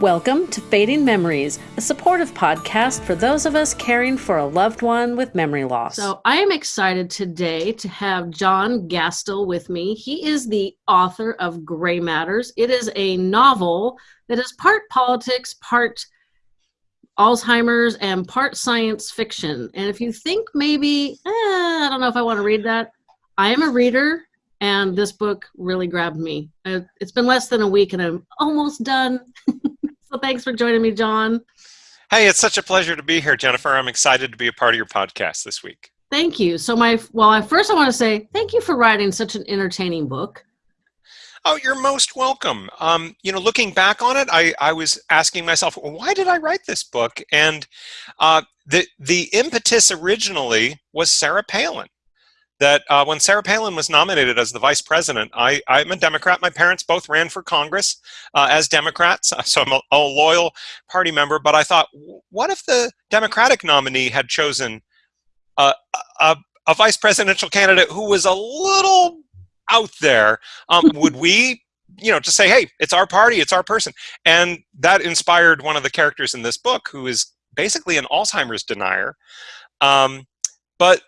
Welcome to Fading Memories, a supportive podcast for those of us caring for a loved one with memory loss. So, I am excited today to have John Gastil with me. He is the author of Gray Matters. It is a novel that is part politics, part Alzheimer's, and part science fiction. And if you think maybe, eh, I don't know if I want to read that, I am a reader, and this book really grabbed me. It's been less than a week, and I'm almost done. So thanks for joining me, John. Hey, it's such a pleasure to be here, Jennifer. I'm excited to be a part of your podcast this week. Thank you. So my well, I first I want to say thank you for writing such an entertaining book. Oh, you're most welcome. Um, you know, looking back on it, I, I was asking myself, why did I write this book? And uh, the the impetus originally was Sarah Palin that uh, when Sarah Palin was nominated as the vice president, I, I'm a Democrat. My parents both ran for Congress uh, as Democrats, so I'm a, a, loyal party member. But I thought, what if the Democratic nominee had chosen a, a, a vice presidential candidate who was a little out there? Um, would we, you know, just say, hey, it's our party, it's our person? And that inspired one of the characters in this book who is basically an Alzheimer's denier. Um, but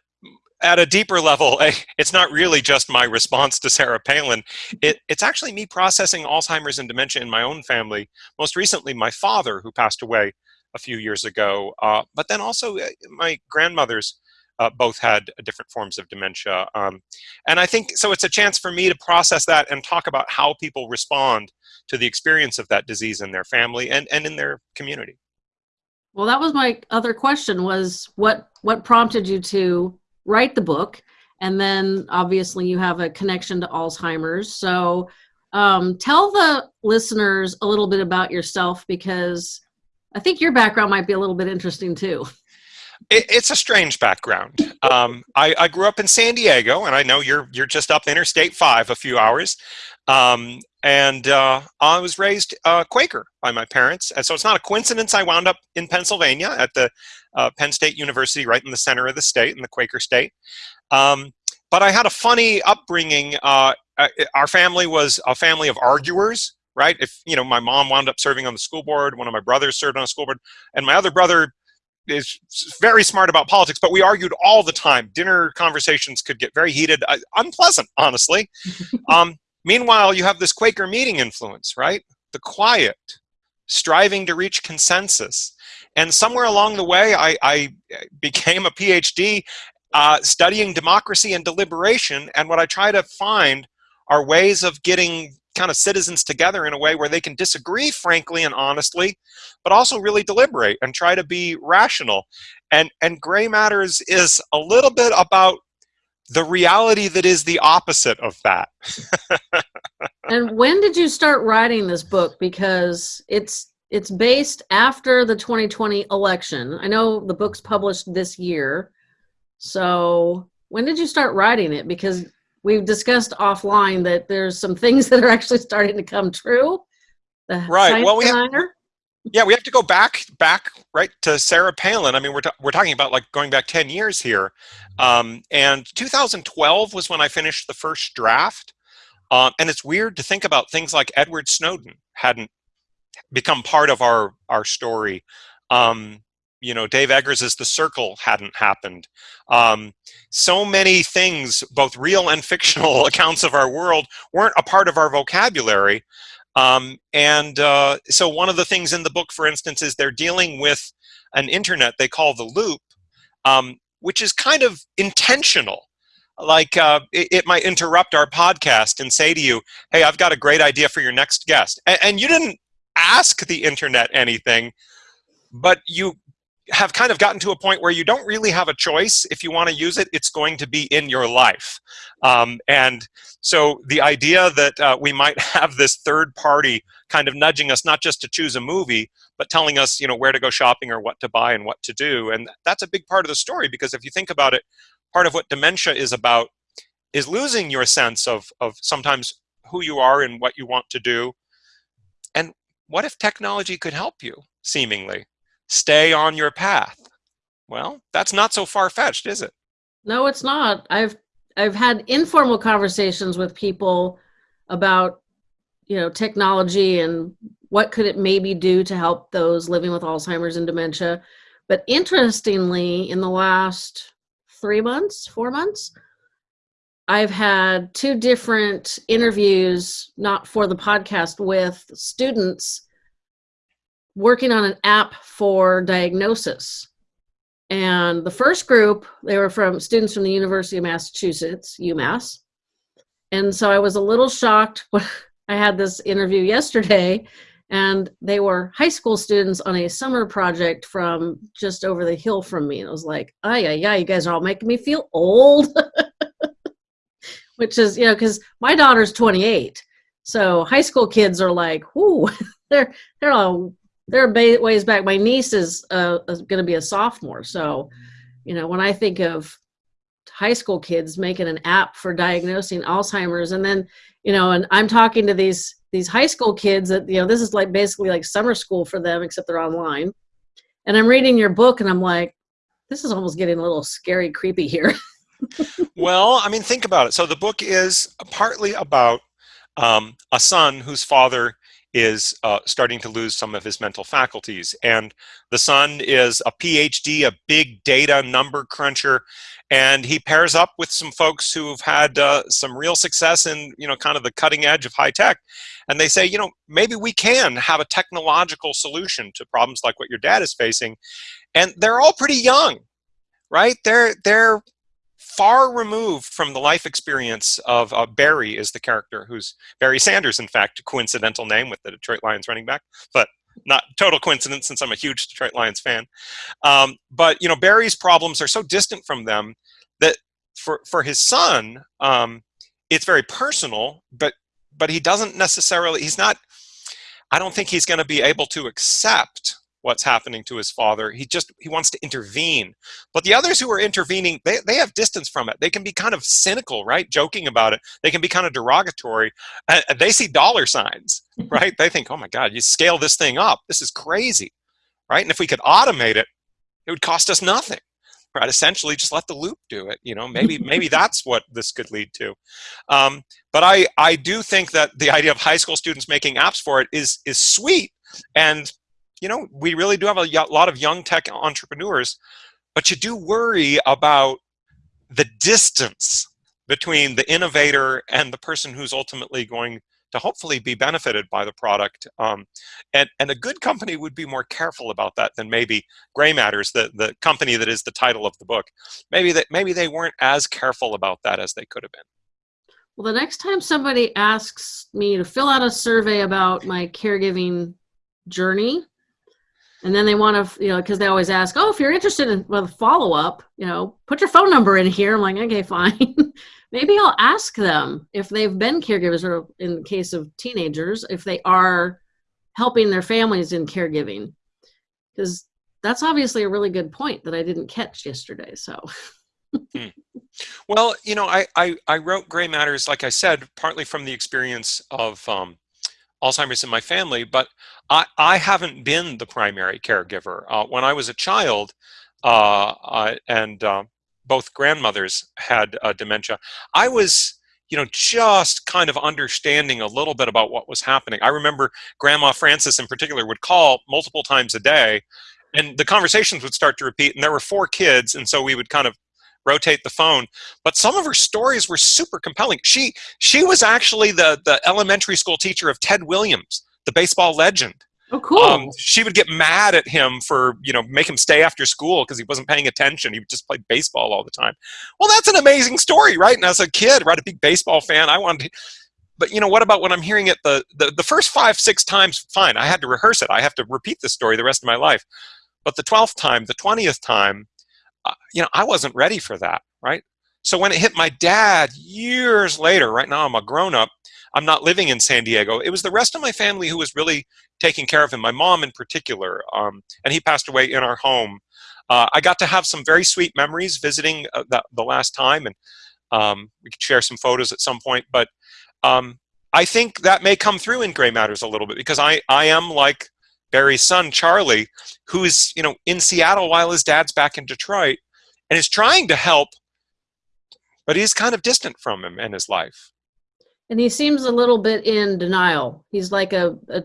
at a deeper level, it's not really just my response to Sarah Palin. It, it's actually me processing Alzheimer's and dementia in my own family. Most recently, my father, who passed away a few years ago, uh, but then also uh, my grandmothers uh, both had different forms of dementia. Um, and I think, so it's a chance for me to process that and talk about how people respond to the experience of that disease in their family and, and in their community. Well, that was my other question was what, what prompted you to write the book and then obviously you have a connection to alzheimer's. So um, tell the listeners a little bit about yourself because i think your background might be a little bit interesting too. It, it's a strange background. Um, I, I, grew up in san diego and i know you're you're just up interstate 5 a few hours. Um, and uh, I was raised uh, Quaker by my parents, and so it's not a coincidence I wound up in Pennsylvania at the uh, Penn State University, right in the center of the state, in the Quaker state. Um, but I had a funny upbringing. Uh, our family was a family of arguers, right? If you know, my mom wound up serving on the school board, one of my brothers served on a school board, and my other brother is very smart about politics, but we argued all the time. Dinner conversations could get very heated, uh, unpleasant, honestly. um, meanwhile, you have this Quaker meeting influence, right? The quiet, striving to reach consensus. And somewhere along the way, I, I became a PhD uh, studying democracy and deliberation. And what I try to find are ways of getting kind of citizens together in a way where they can disagree frankly and honestly, but also really deliberate and try to be rational. And, and Gray Matters is a little bit about the reality that is the opposite of that. and when did you start writing this book? Because it's it's based after the 2020 election. I know the book's published this year. So when did you start writing it? Because we've discussed offline that there's some things that are actually starting to come true. The right. Well, we have, yeah, we have to go back back right to Sarah Palin. I mean, we're we're talking about like going back 10 years here. Um, and 2012 was when I finished the first draft. Um, and it's weird to think about things like Edward Snowden hadn't become part of our our story. Um, you know, Dave Eggers' The Circle hadn't happened. Um, so many things, both real and fictional accounts of our world, weren't a part of our vocabulary. Um, and uh, so one of the things in the book, for instance, is they're dealing with an internet they call the loop, um, which is kind of intentional. Like uh, it, it, might interrupt our podcast and say to you, hey, I've got a great idea for your next guest. And, and you didn't ask the internet anything, but you have kind of gotten to a point where you don't really have a choice. If you want to use it, it's going to be in your life. Um, and so the idea that uh, we might have this third party kind of nudging us not just to choose a movie, but telling us, you know, where to go shopping or what to buy and what to do. And that's a big part of the story because if you think about it, part of what dementia is about is losing your sense of, of sometimes who you are and what you want to do. And what if technology could help you, seemingly? Stay on your path. Well, that's not so far-fetched, is it? No, it's not. I've I've had informal conversations with people about you know technology and what could it maybe do to help those living with Alzheimer's and dementia. But interestingly, in the last three months, four months, I've had two different interviews, not for the podcast, with students working on an app for diagnosis. And the first group, they were from students from the University of Massachusetts, UMass. And so I was a little shocked when I had this interview yesterday, and they were high school students on a summer project from just over the hill from me. And it was like, oh, yeah, yeah, you guys are all making me feel old. which is you know because my daughter's 28 so high school kids are like whoo they're they're all they're ways back. My niece is uh, going to be a sophomore so you know when i think of high school kids making an app for diagnosing alzheimer's and then you know and i'm talking to these these high school kids that you know this is like basically like summer school for them except they're online. And i'm reading your book and i'm like this is almost getting a little scary creepy here. Well, I mean, think about it. So the book is partly about um, a son whose father is uh, starting to lose some of his mental faculties. And the son is a PhD, a big data number cruncher, and he pairs up with some folks who've had uh, some real success in, you know, kind of the cutting edge of high tech. And they say, you know, maybe we can have a technological solution to problems like what your dad is facing. And they're all pretty young, right? They're, they're far removed from the life experience of uh, Barry is the character who's Barry Sanders, in fact, a coincidental name with the Detroit Lions running back, but not total coincidence since I'm a huge Detroit Lions fan. Um, but, you know, Barry's problems are so distant from them that for, for his son, um, it's very personal, but, but he doesn't necessarily, he's not, I don't think he's going to be able to accept what's happening to his father. He just, he wants to intervene. But the others who are intervening, they, they have distance from it. They can be kind of cynical, right? Joking about it. They can be kind of derogatory. And they see dollar signs, right? they think, oh my God, you scale this thing up. This is crazy, right? And if we could automate it, it would cost us nothing. Right, essentially, just let the loop do it. You know, maybe maybe that's what this could lead to. Um, but I I do think that the idea of high school students making apps for it is is sweet, and you know, we really do have a lot of young tech entrepreneurs, but you do worry about the distance between the innovator and the person who's ultimately going to hopefully be benefited by the product. Um, and, and a good company would be more careful about that than maybe Grey Matters, the, the company that is the title of the book. Maybe that maybe they weren't as careful about that as they could have been. Well, the next time somebody asks me to fill out a survey about my caregiving journey, and then they want to, you know, because they always ask, oh, if you're interested in well, follow up, you know, put your phone number in here. I'm like, okay, fine. Maybe I'll ask them if they've been caregivers, or in the case of teenagers, if they are helping their families in caregiving, because that's obviously a really good point that I didn't catch yesterday. So. hmm. Well, you know, I, I, I wrote Grey Matters, like I said, partly from the experience of um, Alzheimer's in my family, but I, I haven't been the primary caregiver. Uh, when I was a child, uh, I, and uh, both grandmothers had uh, dementia, I was you know, just kind of understanding a little bit about what was happening. I remember Grandma Frances in particular would call multiple times a day and the conversations would start to repeat and there were four kids and so we would kind of rotate the phone. But some of her stories were super compelling. She she was actually the the elementary school teacher of Ted Williams, the baseball legend. Oh, cool. Um, she would get mad at him for, you know, make him stay after school because he wasn't paying attention. He just played baseball all the time. Well, that's an amazing story, right? And as a kid, right, a big baseball fan, I wanted to, but you know, what about when I'm hearing it the, the, the first five, six times, fine, I had to rehearse it. I have to repeat the story the rest of my life. But the 12th time, the 20th time, uh, you know, I wasn't ready for that, right? So when it hit my dad years later, right now I'm a grown up, I'm not living in San Diego. It was the rest of my family who was really taking care of him, my mom in particular. Um, and he passed away in our home. Uh, I got to have some very sweet memories visiting uh, the, the last time, and um, we could share some photos at some point. But um, I think that may come through in Grey Matters a little bit because I, I am like Barry's son, Charlie, who is, you know, in Seattle while his dad's back in Detroit and is trying to help, but he's kind of distant from him and his life. And he seems a little bit in denial. He's like a, a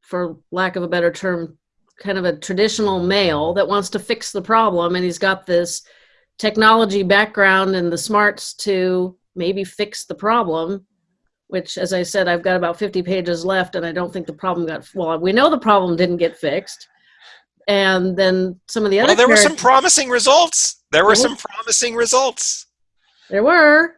for lack of a better term, kind of a traditional male that wants to fix the problem, and he's got this technology background and the smarts to maybe fix the problem. Which, as I said, I've got about 50 pages left, and I don't think the problem got well. We know the problem didn't get fixed, and then some of the other. Well, there were some promising results. There were some promising results. There were.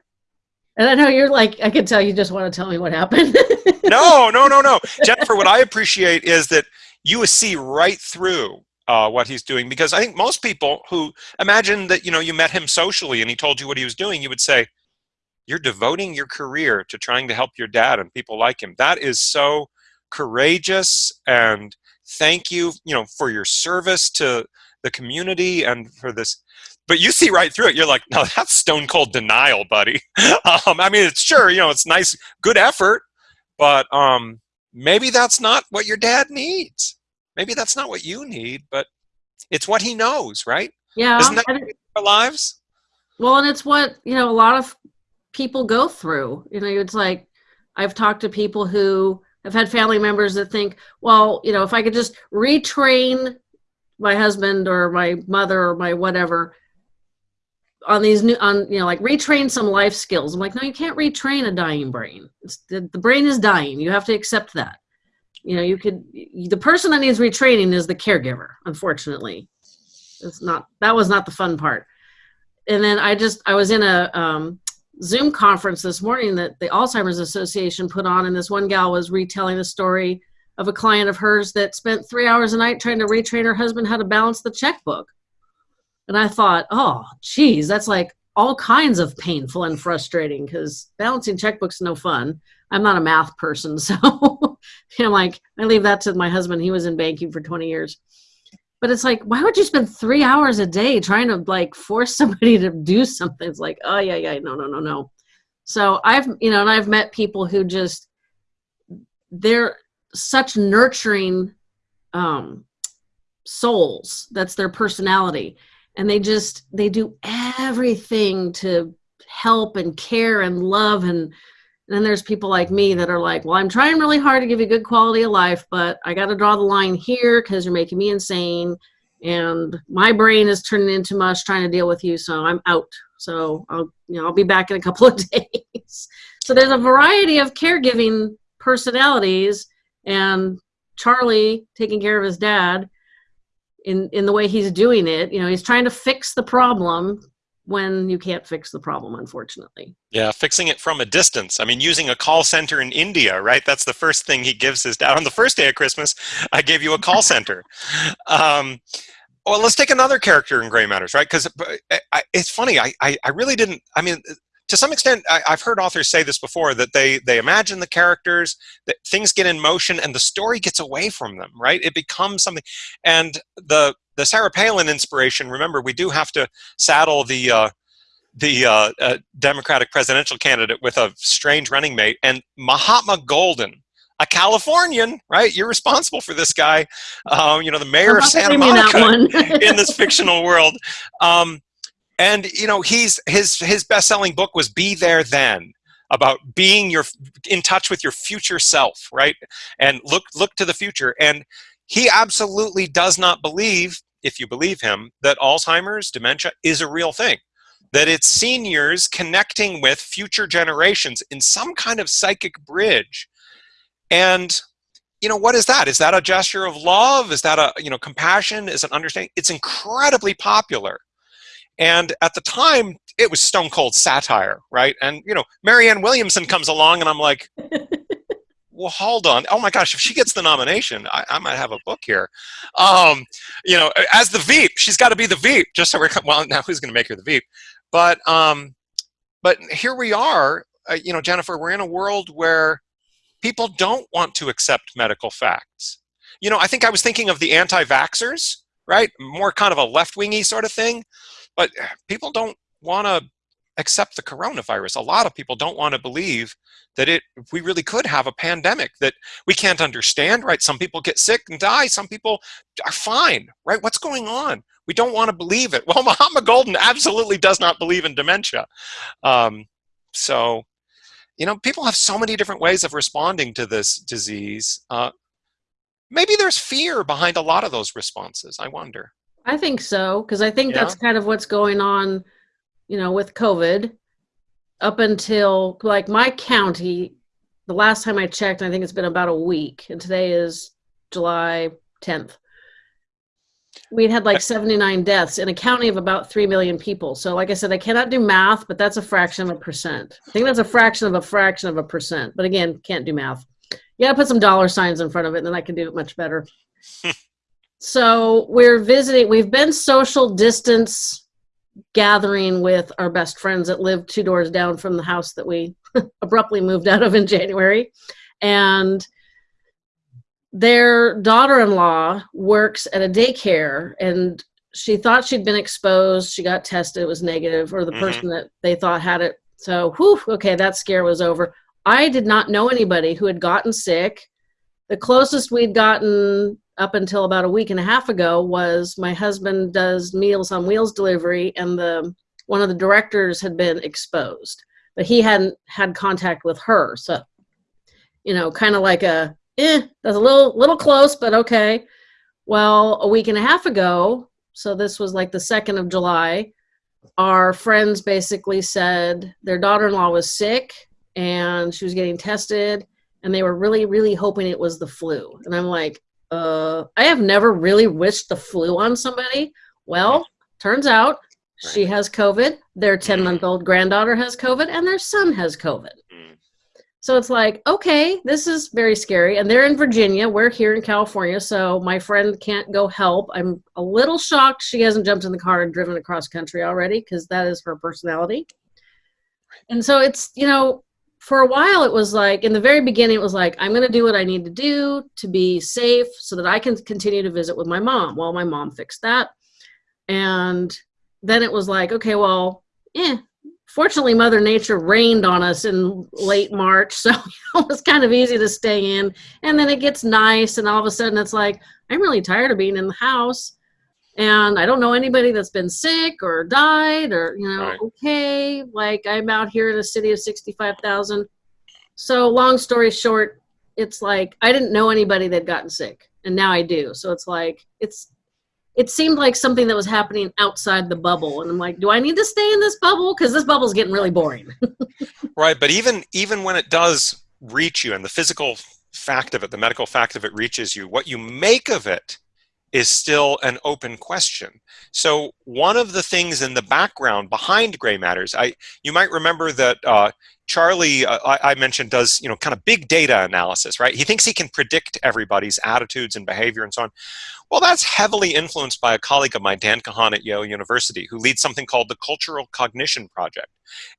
And I know you're like, I can tell you just want to tell me what happened. no, no, no, no. Jennifer, what I appreciate is that you see right through uh, what he's doing because I think most people who imagine that, you know, you met him socially and he told you what he was doing, you would say, you're devoting your career to trying to help your dad and people like him. That is so courageous and thank you, you know, for your service to the community and for this but you see right through it. You're like, no, that's stone cold denial, buddy. um, I mean, it's sure, you know, it's nice, good effort, but um, maybe that's not what your dad needs. Maybe that's not what you need, but it's what he knows, right? Yeah. Isn't that our lives? Well, and it's what, you know, a lot of people go through. You know, it's like I've talked to people who have had family members that think, well, you know, if I could just retrain my husband or my mother or my whatever on these new on you know like retrain some life skills. I'm like no you can't retrain a dying brain. The, the brain is dying. You have to accept that. You know you could the person that needs retraining is the caregiver unfortunately. It's not that was not the fun part. And then i just i was in a um, zoom conference this morning that the alzheimer's association put on and this one gal was retelling the story of a client of hers that spent three hours a night trying to retrain her husband how to balance the checkbook and I thought, oh, geez, that's like all kinds of painful and frustrating because balancing checkbooks no fun. I'm not a math person, so I'm like I leave that to my husband. He was in banking for 20 years. But it's like, why would you spend three hours a day trying to like force somebody to do something? It's like, oh yeah, yeah, no, no, no, no. So I've, you know, and I've met people who just they're such nurturing um, souls. That's their personality and they just they do everything to help and care and love and and then there's people like me that are like well i'm trying really hard to give you good quality of life but i got to draw the line here because you're making me insane and my brain is turning into mush trying to deal with you so i'm out. So i'll you know i'll be back in a couple of days. So there's a variety of caregiving personalities and charlie taking care of his dad in in the way he's doing it you know he's trying to fix the problem when you can't fix the problem unfortunately. Yeah fixing it from a distance. I mean using a call center in india right? That's the first thing he gives his dad. On the first day of christmas i gave you a call center. Um, well let's take another character in gray matters right? Because uh, it's funny I, I i really didn't i mean to some extent, I, have heard authors say this before that they they imagine the characters, that things get in motion, and the story gets away from them. Right? It becomes something, and the the Sarah Palin inspiration. Remember, we do have to saddle the uh, the uh, uh, Democratic presidential candidate with a strange running mate, and Mahatma Golden a Californian, right? You're responsible for this guy. Um, you know, the mayor of Santa Monica in this fictional world. Um, and you know he's his his best-selling book was be there then about being your in touch with your future self right? And look look to the future. And he absolutely does not believe if you believe him that alzheimer's dementia is a real thing. That it's seniors connecting with future generations in some kind of psychic bridge. And you know what is that? Is that a gesture of love? Is that a you know compassion? Is an understanding? It's incredibly popular and at the time, it was stone cold satire, right? And, you know, Marianne Williamson comes along and I'm like, well, hold on. Oh my gosh, if she gets the nomination, I, I might have a book here. Um, you know, as the Veep, she's got to be the Veep, just so we're, well, now who's going to make her the Veep? But, um, but here we are, uh, you know, Jennifer, we're in a world where people don't want to accept medical facts. You know, I think I was thinking of the anti-vaxxers, right? More kind of a left-wingy sort of thing. But people don't want to accept the coronavirus. A lot of people don't want to believe that it we really could have a pandemic that we can't understand, right? Some people get sick and die. Some people are fine, right? What's going on? We don't want to believe it. Well, Mahatma Golden absolutely does not believe in dementia. Um, so, you know, people have so many different ways of responding to this disease. Uh, maybe there's fear behind a lot of those responses. I wonder. I think so because I think yeah. that's kind of what's going on, you know, with COVID. Up until like my county, the last time I checked, I think it's been about a week, and today is July 10th. We'd had like 79 deaths in a county of about 3 million people. So, like I said, I cannot do math, but that's a fraction of a percent. I think that's a fraction of a fraction of a percent. But again, can't do math. Yeah, put some dollar signs in front of it, and then I can do it much better. so, we're visiting, we've been social distance gathering with our best friends that live two doors down from the house that we abruptly moved out of in January. And their daughter-in-law works at a daycare and she thought she'd been exposed she got tested it was negative or the mm-hmm. person that they thought had it so whew, okay that scare was over i did not know anybody who had gotten sick the closest we'd gotten up until about a week and a half ago was my husband does meals on wheels delivery and the one of the directors had been exposed but he hadn't had contact with her so you know kind of like a eh, that's a little little close, but okay. Well, a week and a half ago, so this was like the second of July, our friends basically said their daughter-in-law was sick and she was getting tested and they were really really hoping it was the flu and i'm like uh i have never really wished the flu on somebody well turns out she has covid their 10 month old granddaughter has covid and their son has covid so it's like, okay, this is very scary. And they're in Virginia. We're here in California. So my friend can't go help. I'm a little shocked she hasn't jumped in the car and driven across country already because that is her personality. And so it's, you know, for a while it was like, in the very beginning, it was like, I'm going to do what I need to do to be safe so that I can continue to visit with my mom. Well, my mom fixed that. And then it was like, okay, well, eh, fortunately mother nature rained on us in late march so it was kind of easy to stay in and then it gets nice and all of a sudden it's like i'm really tired of being in the house and i don't know anybody that's been sick or died or you know right. okay like i'm out here in a city of 65000 so long story short it's like i didn't know anybody that gotten sick and now i do. So it's like it's it seemed like something that was happening outside the bubble and i'm like do i need to stay in this bubble? Because this bubble's getting really boring. Right but even even when it does reach you and the physical fact of it the medical fact of it reaches you what you make of it is still an open question. So one of the things in the background behind gray matters, I you might remember that uh, Charlie, uh, I, mentioned, does you know kind of big data analysis, right? He thinks he can predict everybody's attitudes and behavior and so on. Well, that's heavily influenced by a colleague of mine, Dan Kahan at Yale University, who leads something called the Cultural Cognition Project.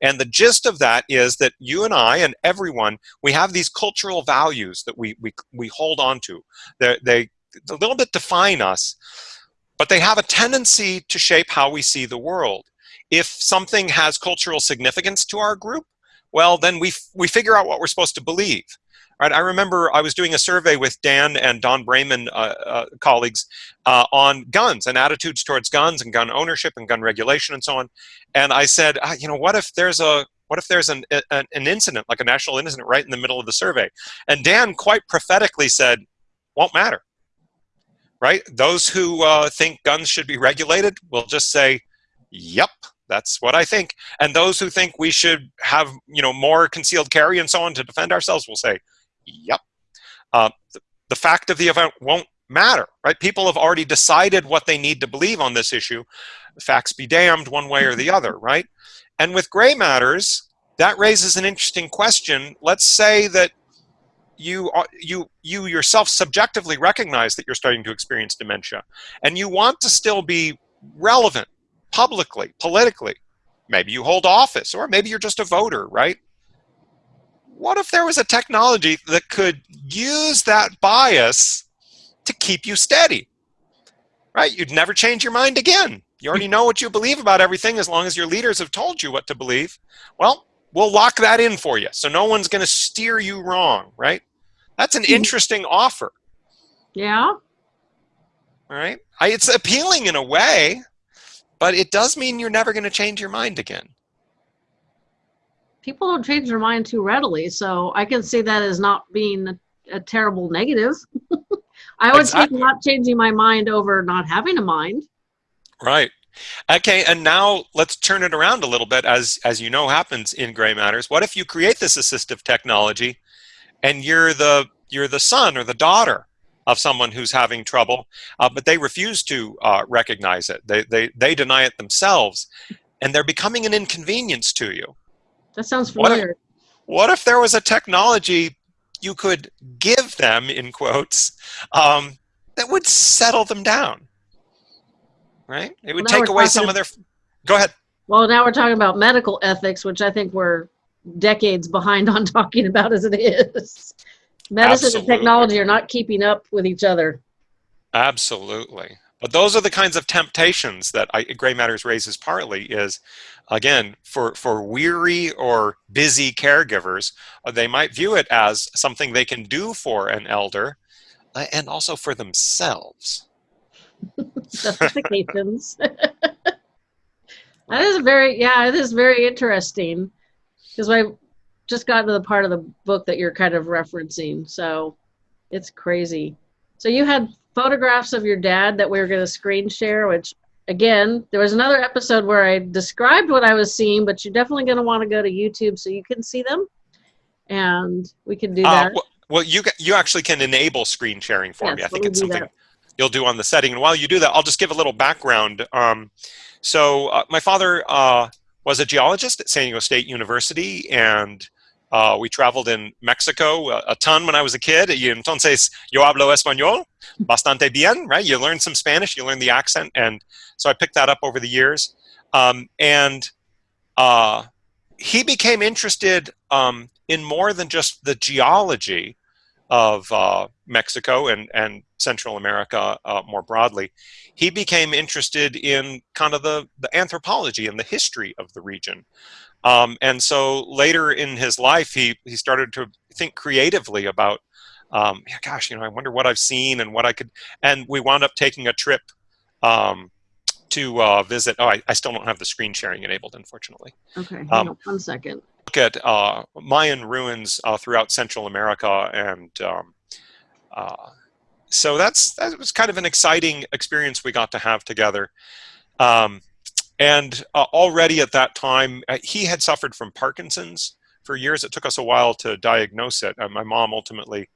And the gist of that is that you and I and everyone, we have these cultural values that we we, we hold on to. They're, they a little bit define us, but they have a tendency to shape how we see the world. If something has cultural significance to our group, well, then we, we figure out what we're supposed to believe. Right, I remember I was doing a survey with Dan and Don Braman uh, uh, colleagues uh, on guns and attitudes towards guns and gun ownership and gun regulation and so on. And I said, ah, you know, what if there's a what if there's an, an, an incident, like a national incident right in the middle of the survey? And Dan quite prophetically said, won't matter right? Those who uh, think guns should be regulated will just say, yep, that's what I think. And those who think we should have, you know, more concealed carry and so on to defend ourselves will say, yep. Uh, the, the fact of the event won't matter, right? People have already decided what they need to believe on this issue. Facts be damned one way or the other, right? And with gray matters, that raises an interesting question. Let's say that you you you yourself subjectively recognize that you're starting to experience dementia and you want to still be relevant publicly politically. Maybe you hold office or maybe you're just a voter right? What if there was a technology that could use that bias to keep you steady? Right? You'd never change your mind again. You already know what you believe about everything as long as your leaders have told you what to believe. Well we'll lock that in for you. So no one's going to steer you wrong, right? That's an hmm. interesting offer. Yeah. All right. I, it's appealing in a way, but it does mean you're never going to change your mind again. People don't change their mind too readily, so I can see that as not being a, a terrible negative. I would exactly. not changing my mind over not having a mind. Right. Okay, and now let's turn it around a little bit as as you know happens in gray matters. What if you create this assistive technology and you're the you're the son or the daughter of someone who's having trouble, uh, but they refuse to uh, recognize it. They, they, they deny it themselves, and they're becoming an inconvenience to you. That sounds familiar. What if, what if there was a technology you could give them, in quotes, um, that would settle them down? Right? It would well, take away some of their. Go ahead. Well, now we're talking about medical ethics, which I think we're decades behind on talking about as it is. Medicine Absolutely. and technology are not keeping up with each other. Absolutely. But those are the kinds of temptations that I, Gray Matters raises partly is, again, for, for weary or busy caregivers, uh, they might view it as something they can do for an elder uh, and also for themselves. Justifications. that is very, yeah, it is very interesting. Because I just got to the part of the book that you're kind of referencing. So it's crazy. So you had photographs of your dad that we were going to screen share, which again, there was another episode where I described what I was seeing, but you're definitely going to want to go to YouTube so you can see them. And we can do uh, that. Well, well, you you actually can enable screen sharing for yes, me. I think it's something that. You'll do on the setting. And while you do that, I'll just give a little background. Um, so uh, my father uh, was a geologist at San Diego State University and uh, we traveled in Mexico a, a, ton when I was a kid. Y entonces yo hablo español bastante bien, right? You learn some Spanish, you learn the accent, and so I picked that up over the years. Um, and uh, he became interested um, in more than just the geology of uh, Mexico and, and Central America uh, more broadly. He became interested in kind of the, the anthropology and the history of the region. Um, and so later in his life, he, he started to think creatively about, um, yeah, gosh, you know, I wonder what I've seen and what I could, and we wound up taking a trip um, to uh, visit. Oh, I, I, still don't have the screen sharing enabled, unfortunately. Okay, hang um, on one second. Look at uh, Mayan ruins uh, throughout Central America, and um, uh, so that's that was kind of an exciting experience we got to have together. Um, and uh, already at that time, uh, he had suffered from Parkinson's for years. It took us a while to diagnose it. Uh, my mom ultimately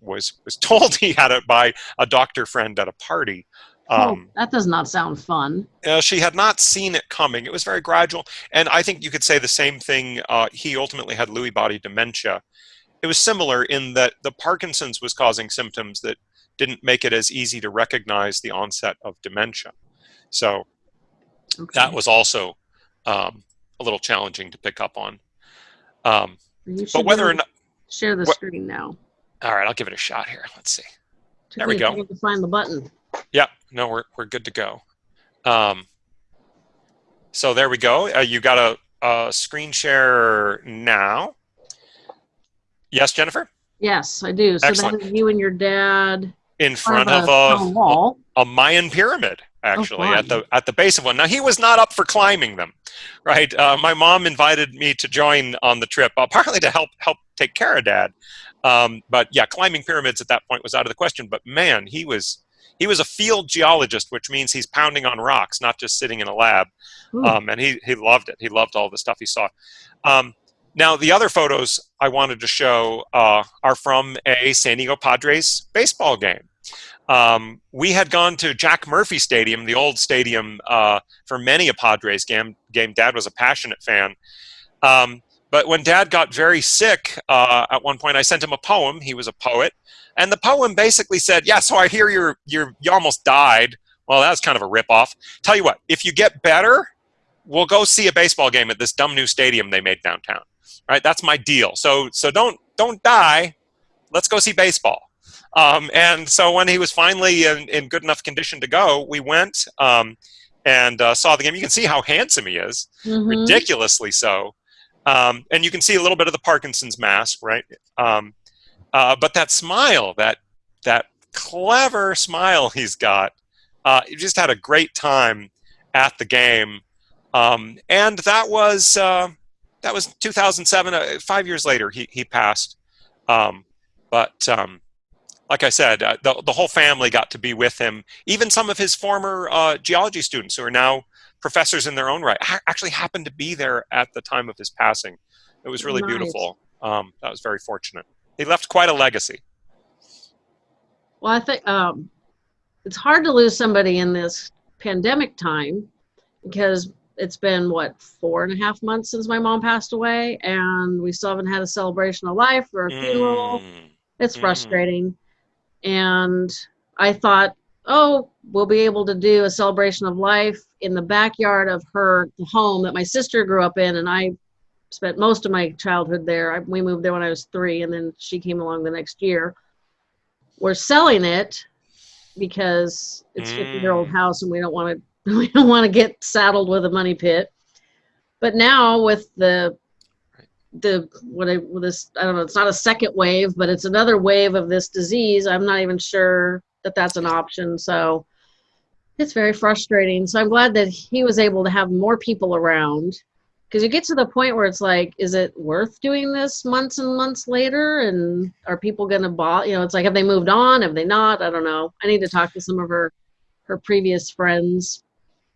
was was told he had it by a doctor friend at a party. Oh, um, oh, that does not sound fun. Uh, she had not seen it coming. It was very gradual. And I think you could say the same thing. Uh, he ultimately had Lewy body dementia. It was similar in that the Parkinson's was causing symptoms that didn't make it as easy to recognize the onset of dementia. So Okay. That was also um, a little challenging to pick up on. Um, but whether or not share the screen now. All right, I'll give it a shot here. Let's see. There we go. To find the button. Yeah, no, we're we're good to go. Um, so there we go. Uh, you got a, a screen share now. Yes, Jennifer. Yes, I do. So Excellent. you and your dad in front of a, a, a Mayan pyramid actually oh, at the at the base of one. Now he was not up for climbing them, right? Uh, my mom invited me to join on the trip, uh, partly to help help take care of dad. Um, but yeah, climbing pyramids at that point was out of the question. But man, he was he was a field geologist, which means he's pounding on rocks, not just sitting in a lab. Um, and he he loved it. He loved all the stuff he saw. Um, now the other photos I wanted to show uh, are from a San Diego Padres baseball game. Um, we had gone to Jack Murphy Stadium, the old stadium, uh, for many a Padres game. Game. Dad was a passionate fan. Um, but when Dad got very sick, uh, at one point I sent him a poem. He was a poet, and the poem basically said, "Yeah, so I hear you're you're you almost died." Well, that's kind of a ripoff. Tell you what, if you get better, we'll go see a baseball game at this dumb new stadium they made downtown. Right? That's my deal. So so don't don't die. Let's go see baseball. Um, and so when he was finally in, in, good enough condition to go, we went um, and uh, saw the game. You can see how handsome he is, mm-hmm. ridiculously so. Um, and you can see a little bit of the Parkinson's mask, right? Um, uh, but that smile, that that clever smile he's got, uh, he just had a great time at the game. Um, and that was uh, that was 2007. Uh, five years later, he he passed. Um, but like I said, uh, the, the whole family got to be with him. Even some of his former uh, geology students who are now professors in their own right ha actually happened to be there at the time of his passing. It was really nice. beautiful. Um, that was very fortunate. He left quite a legacy. Well, I think um, it's hard to lose somebody in this pandemic time because it's been what four and a half months since my mom passed away, and we still haven't had a celebration of life or a funeral. Mm. It's mm. frustrating, and I thought, oh, we'll be able to do a celebration of life in the backyard of her home that my sister grew up in, and I spent most of my childhood there. I, we moved there when I was three, and then she came along the next year. We're selling it because it's mm. 50 year old house, and we don't want to we don't want to get saddled with a money pit. But now with the the what I with this I don't know it's not a second wave, but it's another wave of this disease. I'm not even sure that that's an option. So it's very frustrating. So I'm glad that he was able to have more people around because you get to the point where it's like, is it worth doing this months and months later? And are people going to buy? You know, it's like, have they moved on? Have they not? I don't know. I need to talk to some of her her previous friends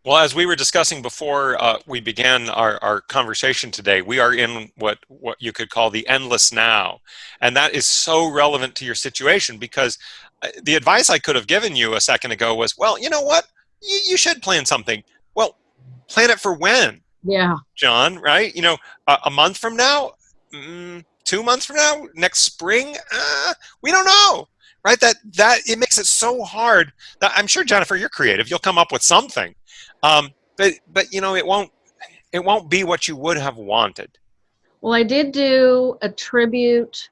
well, as we were discussing before uh, we began our, our conversation today, we are in what, what you could call the endless now. And that is so relevant to your situation because the advice I could have given you a second ago was, well, you know what? You, you should plan something. Well, plan it for when? Yeah. John, right? You know, a, a month from now? Mm, two months from now? Next spring? Uh, we don't know right that that it makes it so hard that i'm sure jennifer you're creative you'll come up with something um, but but you know it won't it won't be what you would have wanted. Well, I did do a tribute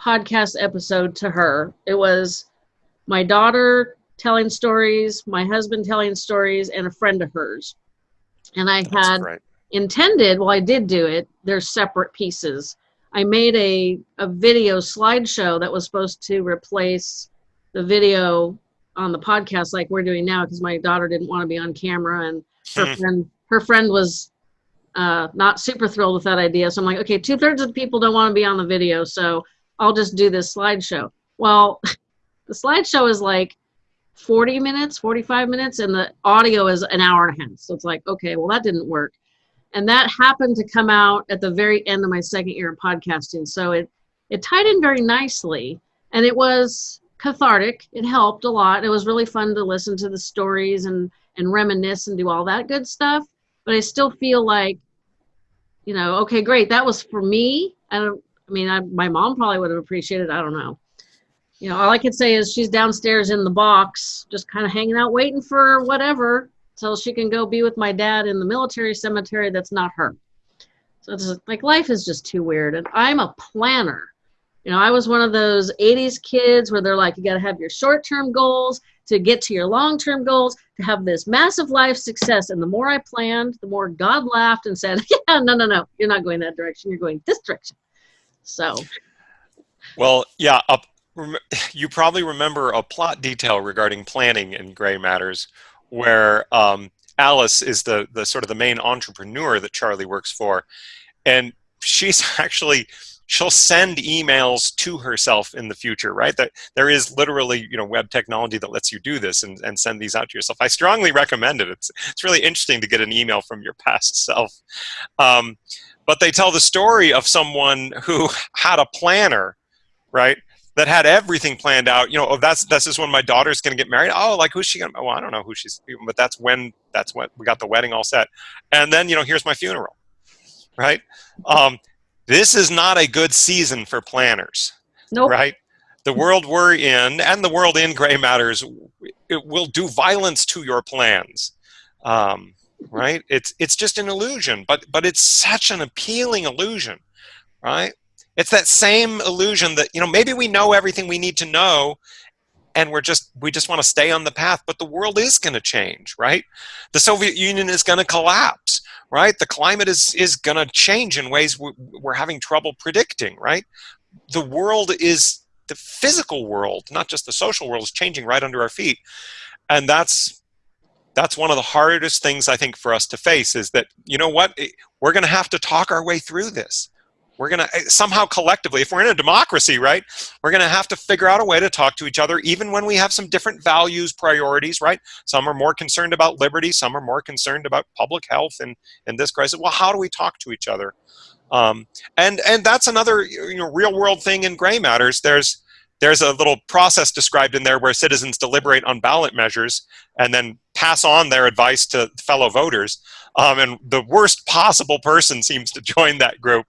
podcast episode to her. It was my daughter telling stories, my husband telling stories, and a friend of hers. And I That's had right. intended, well, I did do it, they're separate pieces. I made a, a video slideshow that was supposed to replace the video on the podcast like we're doing now because my daughter didn't want to be on camera and her hmm. friend her friend was uh, not super thrilled with that idea. So I'm like, okay, two thirds of the people don't want to be on the video, so I'll just do this slideshow. Well, the slideshow is like 40 minutes, 45 minutes, and the audio is an hour and a half. So it's like, okay, well, that didn't work. And that happened to come out at the very end of my second year of podcasting. So it, it tied in very nicely. And it was cathartic. It helped a lot. It was really fun to listen to the stories and and reminisce and do all that good stuff. But I still feel like, you know, okay, great, that was for me. I don't. I mean, I, my mom probably would have appreciated. I don't know. You know, all I can say is she's downstairs in the box, just kind of hanging out, waiting for whatever, so she can go be with my dad in the military cemetery. That's not her. So it's like life is just too weird, and I'm a planner. You know, I was one of those 80s kids where they're like, you got to have your short term goals to get to your long term goals to have this massive life success. And the more I planned, the more God laughed and said, yeah, no, no, no, you're not going that direction. You're going this direction. So. Well, yeah, you probably remember a plot detail regarding planning in Gray Matters where um, Alice is the, the sort of the main entrepreneur that Charlie works for. And she's actually she'll send emails to herself in the future, right? That there is literally, you know, web technology that lets you do this and, and send these out to yourself. I strongly recommend it. It's, it's really interesting to get an email from your past self. Um, but they tell the story of someone who had a planner, right? That had everything planned out. You know, oh, that's this is when my daughter's going to get married. Oh, like who's she going? to Well, I don't know who she's. But that's when that's when we got the wedding all set. And then you know, here's my funeral, right? Um, this is not a good season for planners. Nope. Right? The world we're in and the world in gray matters it will do violence to your plans. Um, right? It's it's just an illusion, but but it's such an appealing illusion, right? It's that same illusion that you know maybe we know everything we need to know, and we're just we just want to stay on the path, but the world is going to change, right? The Soviet Union is going to collapse right? The climate is, is going to change in ways we're having trouble predicting, right? The world is, the physical world, not just the social world, is changing right under our feet. And that's, that's one of the hardest things I think for us to face is that, you know what, we're going to have to talk our way through this. we're going to eh, somehow collectively, if we're in a democracy, right, we're going to have to figure out a way to talk to each other, even when we have some different values, priorities, right? Some are more concerned about liberty, some are more concerned about public health and and this crisis. Well, how do we talk to each other? Um, and and that's another you know real world thing in gray matters. There's there's a little process described in there where citizens deliberate on ballot measures and then pass on their advice to fellow voters. Um, and the worst possible person seems to join that group.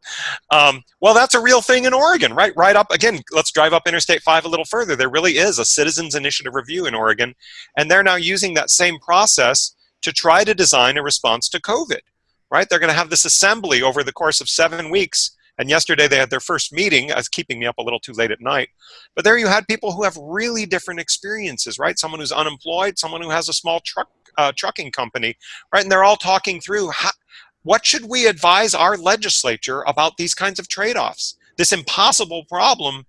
Um, well, that's a real thing in Oregon, right? Right up, again, let's drive up Interstate 5 a little further. There really is a citizens initiative review in Oregon, and they're now using that same process to try to design a response to COVID, right? They're going to have this assembly over the course of seven weeks and yesterday they had their first meeting, as keeping me up a little too late at night. But there you had people who have really different experiences, right? Someone who's unemployed, someone who has a small truck uh, trucking company, right? And they're all talking through how, what should we advise our legislature about these kinds of trade-offs? This impossible problem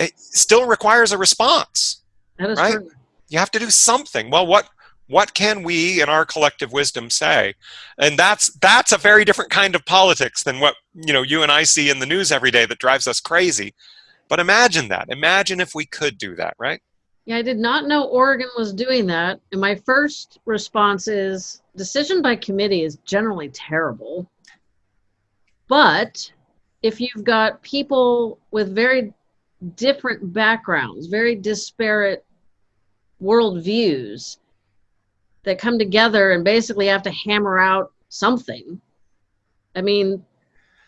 it still requires a response, right? True. You have to do something. Well, what what can we in our collective wisdom say? And that's that's a very different kind of politics than what you know you and i see in the news every day that drives us crazy. But imagine that. Imagine if we could do that right? Yeah i did not know oregon was doing that. And my first response is decision by committee is generally terrible. But if you've got people with very different backgrounds very disparate worldviews that come together and basically have to hammer out something. I mean,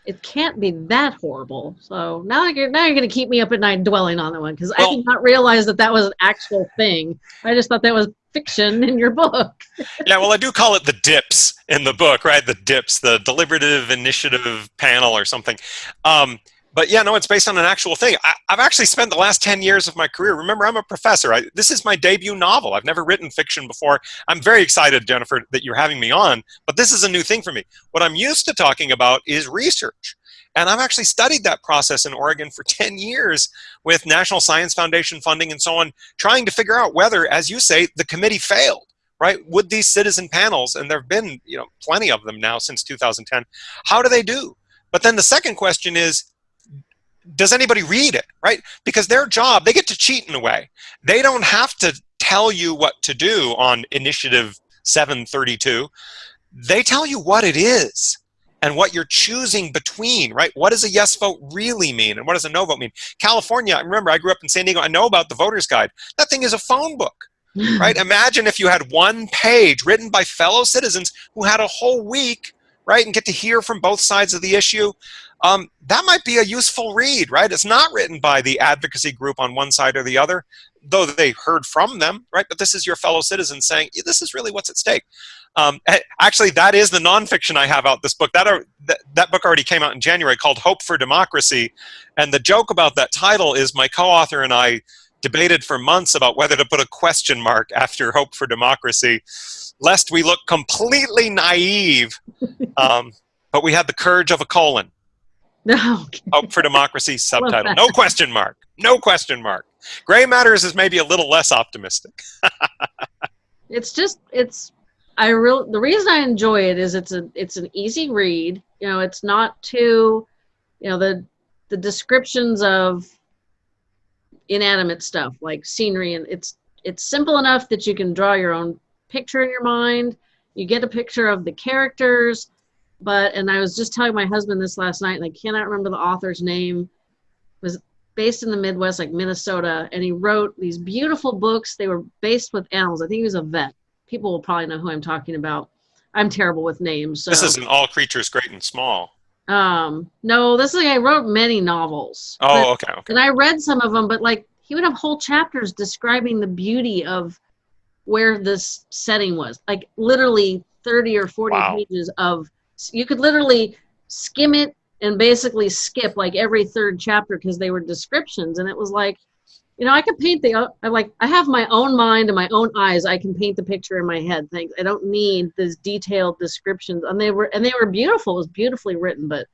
it can't be that horrible. So now you're now you're going to keep me up at night dwelling on that one because well, I did not realize that that was an actual thing. I just thought that was fiction in your book. yeah, well, I do call it the dips in the book, right? The dips, the deliberative initiative panel or something. Um, but yeah, no, it's based on an actual thing. I, have actually spent the last 10 years of my career. Remember, I'm a professor. I, this is my debut novel. I've never written fiction before. I'm very excited, Jennifer, that you're having me on, but this is a new thing for me. What I'm used to talking about is research. And I've actually studied that process in Oregon for 10 years with National Science Foundation funding and so on, trying to figure out whether, as you say, the committee failed right? Would these citizen panels, and there have been you know plenty of them now since 2010, how do they do? But then the second question is, does anybody read it, right? Because their job, they get to cheat in a way. They don't have to tell you what to do on initiative 732. They tell you what it is and what you're choosing between, right? What does a yes vote really mean and what does a no vote mean? California, I remember I grew up in San Diego, I know about the voter's guide. That thing is a phone book, right? Imagine if you had one page written by fellow citizens who had a whole week, right, and get to hear from both sides of the issue um, that might be a useful read, right? It's not written by the advocacy group on one side or the other, though they heard from them, right? But this is your fellow citizens saying, this is really what's at stake. Um, actually, that is the nonfiction I have out this book. That, are, that, that book already came out in January called Hope for Democracy. And the joke about that title is my co-author and I debated for months about whether to put a question mark after Hope for Democracy, lest we look completely naive. Um, but we had the courage of a colon. No. Okay. Hope for Democracy subtitle. No question mark. No question mark. Gray Matters is maybe a little less optimistic. it's just it's I real the reason I enjoy it is it's a it's an easy read. You know, it's not too you know the the descriptions of inanimate stuff like scenery and it's it's simple enough that you can draw your own picture in your mind. You get a picture of the characters but and I was just telling my husband this last night, and I cannot remember the author's name. It was based in the Midwest, like Minnesota, and he wrote these beautiful books. They were based with animals. I think he was a vet. People will probably know who I'm talking about. I'm terrible with names. So. This isn't all creatures great and small. Um, no, this is like I wrote many novels. Oh, but, okay, okay. And I read some of them, but like he would have whole chapters describing the beauty of where this setting was. Like literally 30 or 40 wow. pages of you could literally skim it and basically skip like every third chapter because they were descriptions and it was like you know i can paint the i like i have my own mind and my own eyes. I can paint the picture in my head things. I don't need this detailed descriptions. And they were and they were beautiful. It was beautifully written but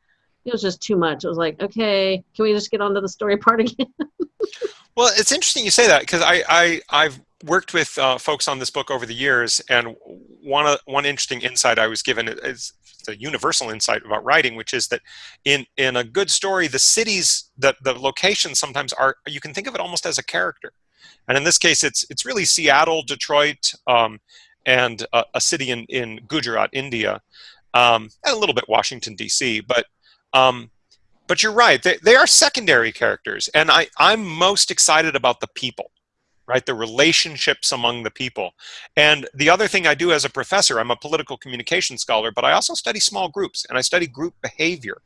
it was just too much it was like okay can we just get on to the story part again well it's interesting you say that because i i i've worked with uh, folks on this book over the years and one one interesting insight I was given is the universal insight about writing, which is that in in a good story, the cities, the the locations sometimes are you can think of it almost as a character, and in this case, it's it's really Seattle, Detroit, um, and a, a, city in in Gujarat, India, um, and a little bit Washington D.C. But um, but you're right; they, they are secondary characters, and I I'm most excited about the people right? The relationships among the people. And the other thing I do as a professor, I'm a political communication scholar, but I also study small groups and I study group behavior.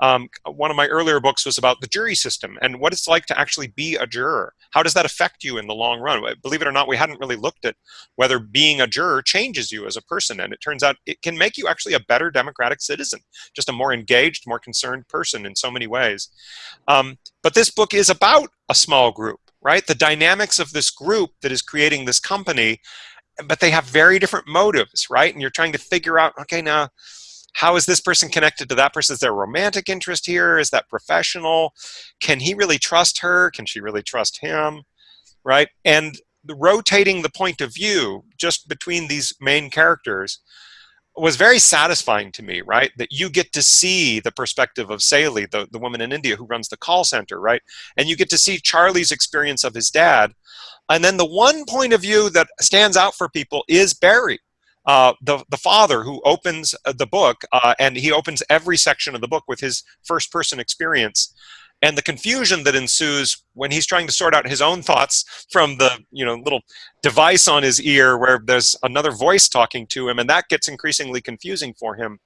Um, one of my earlier books was about the jury system and what it's like to actually be a juror. How does that affect you in the long run? Believe it or not, we hadn't really looked at whether being a juror changes you as a person. And it turns out it can make you actually a better democratic citizen, just a more engaged, more concerned person in so many ways. Um, but this book is about a small group right? The dynamics of this group that is creating this company, but they have very different motives, right? And you're trying to figure out, okay, now, how is this person connected to that person? Is there romantic interest here? Is that professional? Can he really trust her? Can she really trust him? Right? And the rotating the point of view just between these main characters was very satisfying to me, right? That you get to see the perspective of Sally, the, the woman in India who runs the call center, right? And you get to see Charlie's experience of his dad. And then the one point of view that stands out for people is Barry, uh, the, the father who opens uh, the book, uh, and he opens every section of the book with his first person experience and the confusion that ensues when he's trying to sort out his own thoughts from the you know little device on his ear where there's another voice talking to him and that gets increasingly confusing for him.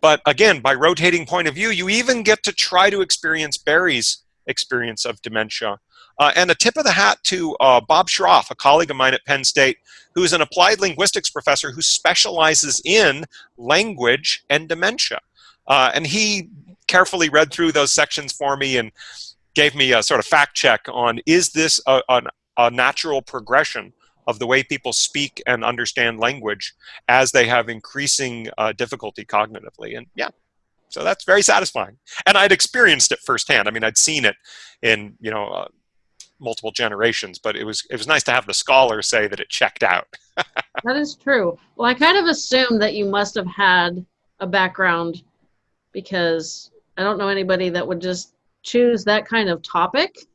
But again by rotating point of view you even get to try to experience barry's experience of dementia. Uh, and a tip of the hat to uh, bob schrauf a colleague of mine at penn state who's an applied linguistics professor who specializes in language and dementia uh, and he carefully read through those sections for me and gave me a sort of fact check on is this a, a, a natural progression of the way people speak and understand language as they have increasing uh, difficulty cognitively. And yeah, so that's very satisfying. And I'd experienced it firsthand. I mean, I'd seen it in, you know, uh, multiple generations, but it was, it was nice to have the scholar say that it checked out. that is true. Well, I kind of assumed that you must have had a background because I don't know anybody that would just choose that kind of topic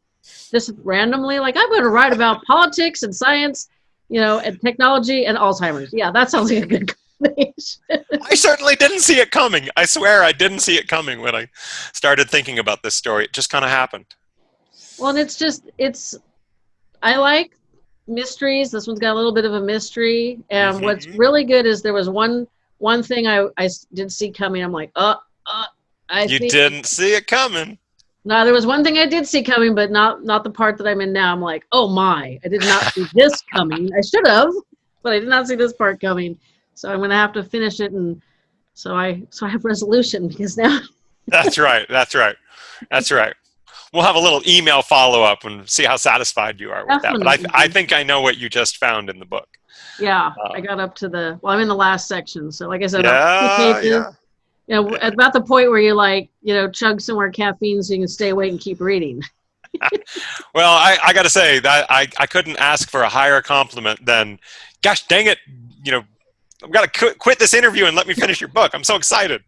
just randomly. Like, I'm going to write about politics and science, you know, and technology and Alzheimer's. Yeah, that sounds like a good combination. I certainly didn't see it coming. I swear I didn't see it coming when I started thinking about this story. It just kind of happened. Well, and it's just, it's, I like mysteries. This one's got a little bit of a mystery. And mm-hmm. what's really good is there was one one thing I, I did see coming. I'm like, uh, uh, I you think, didn't see it coming. No, there was one thing I did see coming, but not not the part that I'm in now. I'm like, oh my, I did not see this coming. I should have, but I did not see this part coming. So I'm gonna have to finish it, and so I so I have resolution because now. that's right. That's right. That's right. We'll have a little email follow up and see how satisfied you are with Definitely. that. But I, I think I know what you just found in the book. Yeah, uh, I got up to the well. I'm in the last section, so like I said, yeah, pages, yeah you know, at about the point where you like, you know, chug some more caffeine so you can stay awake and keep reading. well, I, I got to say that I, I couldn't ask for a higher compliment than, gosh dang it, you know, I've got to quit this interview and let me finish your book. I'm so excited.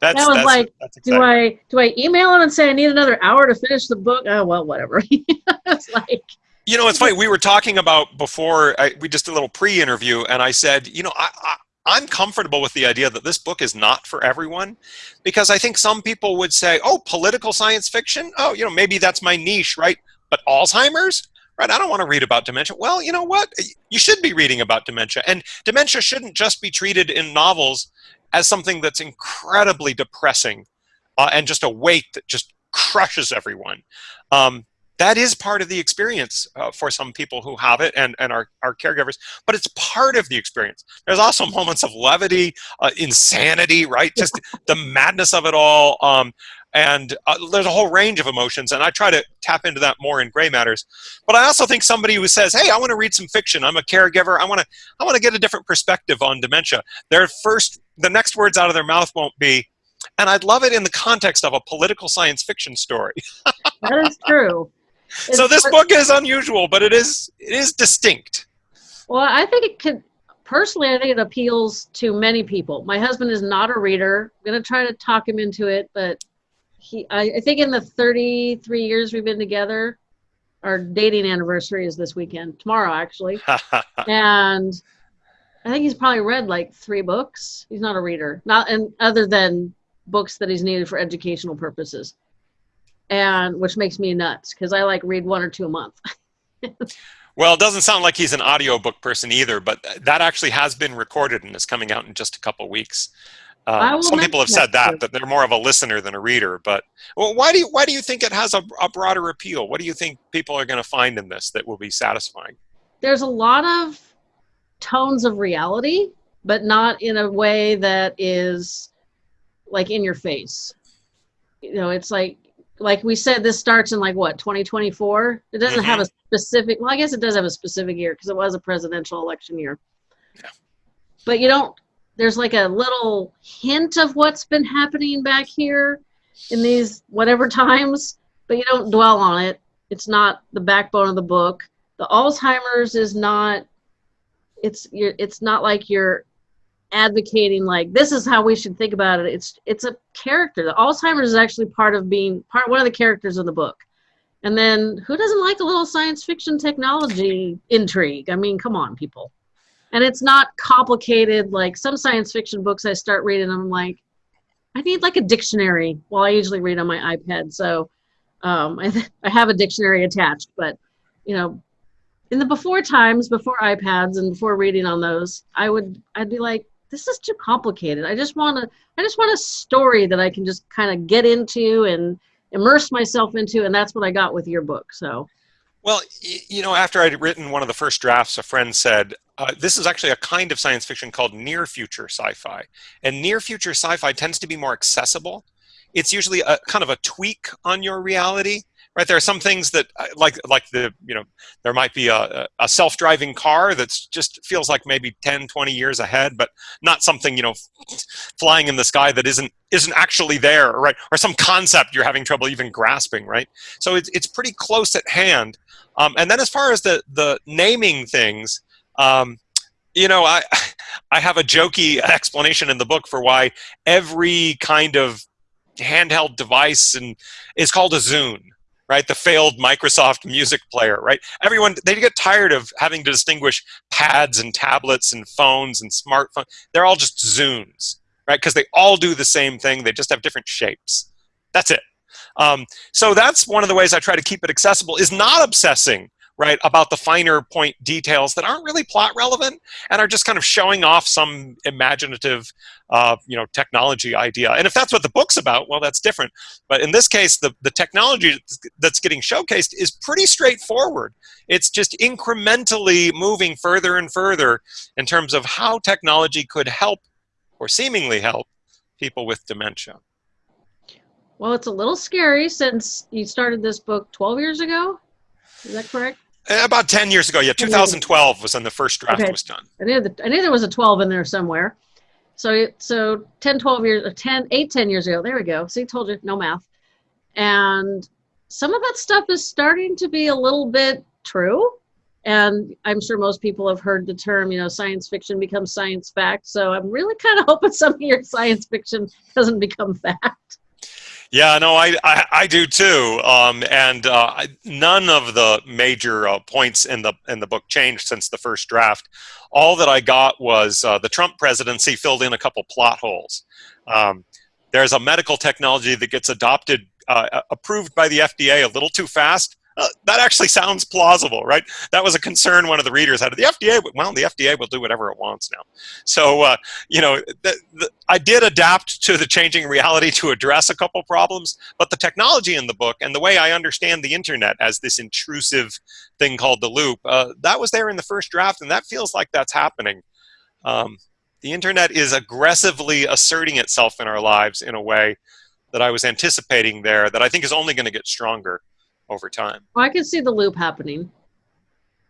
That's, that was that's, like, that's do I do I email him and say I need another hour to finish the book? Oh well, whatever. it's like. You know, it's funny. We were talking about before I, we just did a little pre-interview, and I said, you know, I, I'm comfortable with the idea that this book is not for everyone because I think some people would say, oh, political science fiction? Oh, you know, maybe that's my niche, right? But Alzheimer's? Right, I don't want to read about dementia. Well, you know what? You should be reading about dementia. And dementia shouldn't just be treated in novels as something that's incredibly depressing uh, and just a weight that just crushes everyone. Um, that is part of the experience uh, for some people who have it and, and are, are caregivers, but it's part of the experience. There's also moments of levity, uh, insanity, right? Just the madness of it all. Um, and uh, there's a whole range of emotions, and I try to tap into that more in Gray Matters. But I also think somebody who says, "Hey, I want to read some fiction. I'm a caregiver. I want to, I want to get a different perspective on dementia." Their first, the next words out of their mouth won't be, and I'd love it in the context of a political science fiction story. that is true so this book is unusual, but it is it is distinct. Well, I think it could. personally, I think it appeals to many people. My husband is not a reader. I'm going to try to talk him into it, but he, I, I think in the 33 years we've been together, our dating anniversary is this weekend, tomorrow actually. and I think he's probably read like three books. He's not a reader, not and other than books that he's needed for educational purposes, and which makes me nuts because I like read one or two a month. well, it doesn't sound like he's an audiobook person either, but that actually has been recorded and is coming out in just a couple weeks. Um, some people have said that, that they're more of a listener than a reader. But well, why do you why do you think it has a, a broader appeal? What do you think people are going to find in this that will be satisfying? There's a lot of tones of reality, but not in a way that is like in your face. You know, it's like like we said, this starts in like what 2024. It doesn't mm-hmm. have a specific. Well, I guess it does have a specific year because it was a presidential election year. Yeah. But you don't there's like a little hint of what's been happening back here in these whatever times, but you don't dwell on it. It's not the backbone of the book. The Alzheimer's is not. It's you're, it's not like you're advocating like this is how we should think about it. It's it's a character. The Alzheimer's is actually part of being part one of the characters in the book. And then who doesn't like a little science fiction technology intrigue? I mean, come on, people and it's not complicated like some science fiction books i start reading i'm like i need like a dictionary well i usually read on my ipad so um, I, I have a dictionary attached but you know in the before times before ipads and before reading on those i would i'd be like this is too complicated i just want to i just want a story that i can just kind of get into and immerse myself into and that's what i got with your book so well, you know, after I'd written one of the first drafts, a friend said, uh, this is actually a kind of science fiction called near future sci-fi. And near future sci-fi tends to be more accessible. It's usually a kind of a tweak on your reality right there are some things that uh, like like the you know there might be a, a self-driving car that's just feels like maybe 10 20 years ahead but not something you know flying in the sky that isn't isn't actually there right or some concept you're having trouble even grasping right? So it's, it's pretty close at hand. Um, and then as far as the the naming things um, you know i i have a jokey explanation in the book for why every kind of handheld device and is called a zune right? The failed Microsoft music player, right? Everyone, they get tired of having to distinguish pads and tablets and phones and smartphones. They're all just Zunes, right? Because they all do the same thing. They just have different shapes. That's it. Um, so that's one of the ways I try to keep it accessible is not obsessing right, about the finer point details that aren't really plot relevant and are just kind of showing off some imaginative, uh, you know, technology idea. And if that's what the book's about, well, that's different. But in this case, the, the technology that's getting showcased is pretty straightforward. It's just incrementally moving further and further in terms of how technology could help or seemingly help people with dementia. Well, it's a little scary since you started this book 12 years ago. Is that correct? Eh, about 10 years ago, yeah. 2012 was when the first draft okay. was done. I knew, the, I knew there was a 12 in there somewhere. So, so 10, 12 years, 10, 8, 10 years ago, there we go. See, told you, no math. And some of that stuff is starting to be a little bit true. And I'm sure most people have heard the term, you know, science fiction becomes science fact. So I'm really kind of hoping some of your science fiction doesn't become fact. Yeah, no, I, I, I do too. Um, and uh, none of the major uh, points in the in the book changed since the first draft. All that I got was uh, the Trump presidency filled in a couple plot holes. Um, there's a medical technology that gets adopted, uh, approved by the FDA a little too fast, uh, that actually sounds plausible, right? That was a concern one of the readers had. The FDA, well, the FDA will do whatever it wants now. So, uh, you know, the, the, I did adapt to the changing reality to address a couple problems, but the technology in the book and the way I understand the internet as this intrusive thing called the loop, uh, that was there in the first draft, and that feels like that's happening. Um, the internet is aggressively asserting itself in our lives in a way that I was anticipating there that I think is only going to get stronger over time. Well, I can see the loop happening.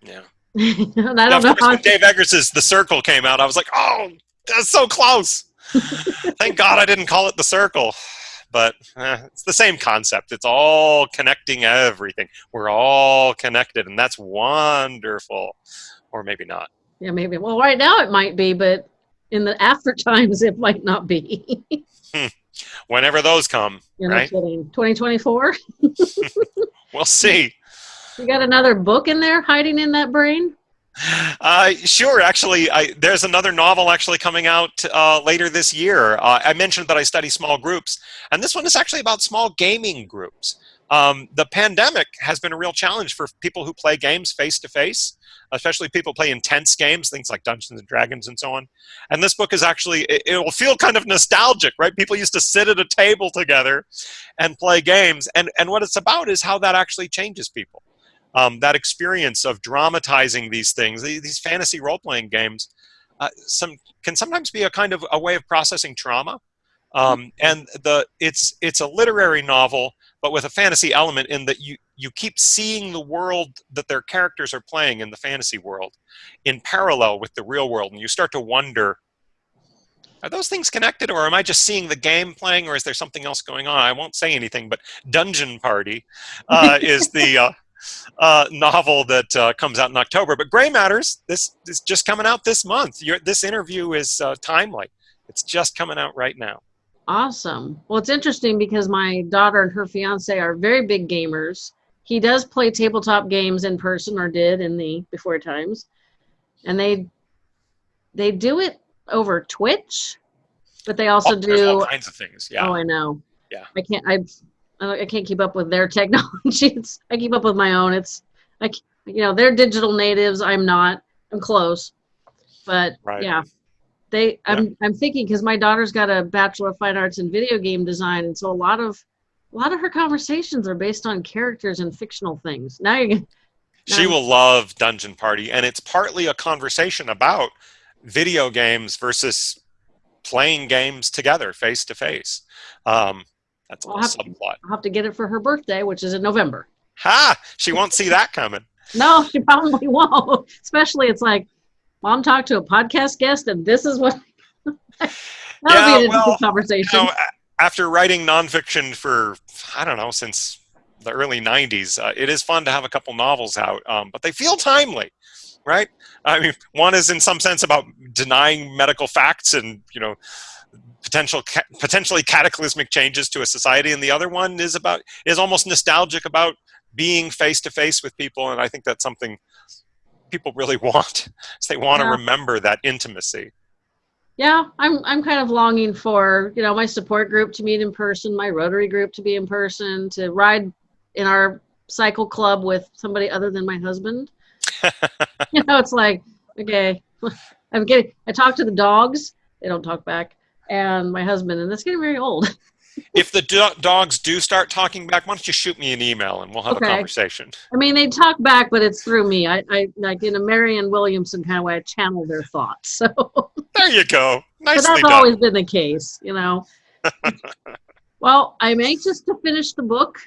Yeah. and I don't know how. Dave Eggers' The Circle came out, I was like, oh, that's so close. Thank God I didn't call it The Circle. But eh, it's the same concept. It's all connecting everything. We're all connected, and that's wonderful. Or maybe not. Yeah, maybe. Well, right now it might be, but in the after times it might not be. Whenever those come, You're right? Not kidding. 2024. we'll see. You got another book in there hiding in that brain? Uh, sure. Actually, I, there's another novel actually coming out uh, later this year. Uh, I mentioned that I study small groups, and this one is actually about small gaming groups. Um, the pandemic has been a real challenge for people who play games face to face, especially people play intense games, things like Dungeons and Dragons and so on. And this book is actually, it, it, will feel kind of nostalgic, right? People used to sit at a table together and play games. And, and what it's about is how that actually changes people. Um, that experience of dramatizing these things, these fantasy role playing games, uh, some can sometimes be a kind of a way of processing trauma. Um, and the it's it's a literary novel but with a fantasy element in that you you keep seeing the world that their characters are playing in the fantasy world in parallel with the real world and you start to wonder are those things connected or am i just seeing the game playing or is there something else going on? I won't say anything but dungeon party uh, is the uh, uh, novel that uh, comes out in october but gray matters this is just coming out this month. You're, this interview is uh, timely. It's just coming out right now Awesome. Well, it's interesting because my daughter and her fiance are very big gamers. He does play tabletop games in person or did in the before times. And they they do it over Twitch, but they also oh, do all kinds of things. Yeah. Oh, I know. Yeah. I can't I I can't keep up with their technology. It's, I keep up with my own. It's like you know, they're digital natives. I'm not. I'm close. But right. yeah, they, I'm, yeah. I'm thinking because my daughter's got a bachelor of fine arts in video game design, and so a lot of, a lot of her conversations are based on characters and fictional things. Now you're. Now she will love Dungeon Party, and it's partly a conversation about video games versus playing games together face to face. Um, that's a I'll subplot. I'll have to get it for her birthday, which is in November. Ha! She won't see that coming. no, she probably won't. Especially, it's like mom talked to a podcast guest and this is what that yeah, be a well, conversation. You know, after writing nonfiction for I don't know since the early '90s, uh, it is fun to have a couple novels out, um, but they feel timely, right? I mean, one is in some sense about denying medical facts and you know potential ca potentially cataclysmic changes to a society, and the other one is about is almost nostalgic about being face to face with people, and I think that's something people really want. they want yeah. to remember that intimacy. Yeah, I'm I'm kind of longing for, you know, my support group to meet in person, my Rotary group to be in person, to ride in our cycle club with somebody other than my husband. you know, it's like, okay, I'm getting I talk to the dogs, they don't talk back, and my husband, and it's getting very old. If the do dogs do start talking back, why don't you shoot me an email and we'll have okay. a conversation? I mean, they talk back, but it's through me. I, I like in a Marianne Williamson kind of way. I channel their thoughts. So there you go. Nicely but that's done. always been the case, you know. well, I'm anxious to finish the book.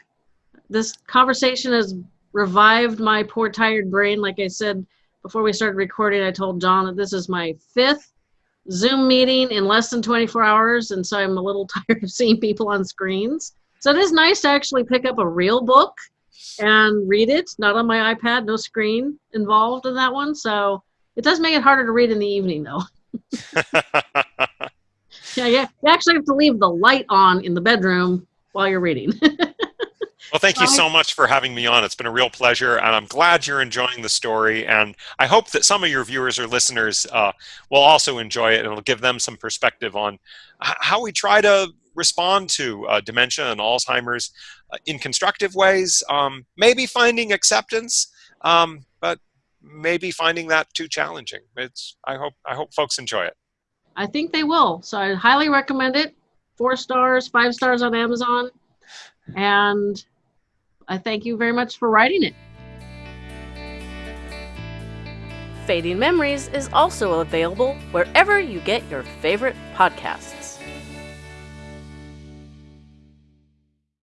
This conversation has revived my poor tired brain. Like I said before we started recording, I told John that this is my fifth Zoom meeting in less than 24 hours, and so I'm a little tired of seeing people on screens. So it is nice to actually pick up a real book and read it, not on my iPad, no screen involved in that one. So it does make it harder to read in the evening, though. yeah, yeah, you actually have to leave the light on in the bedroom while you're reading. Well, thank you so much for having me on. It's been a real pleasure, and I'm glad you're enjoying the story. And I hope that some of your viewers or listeners uh, will also enjoy it, and it'll give them some perspective on how we try to respond to uh, dementia and Alzheimer's uh, in constructive ways. Um, maybe finding acceptance, um, but maybe finding that too challenging. It's. I hope. I hope folks enjoy it. I think they will. So I highly recommend it. Four stars, five stars on Amazon, and I thank you very much for writing it. Fading Memories is also available wherever you get your favorite podcasts.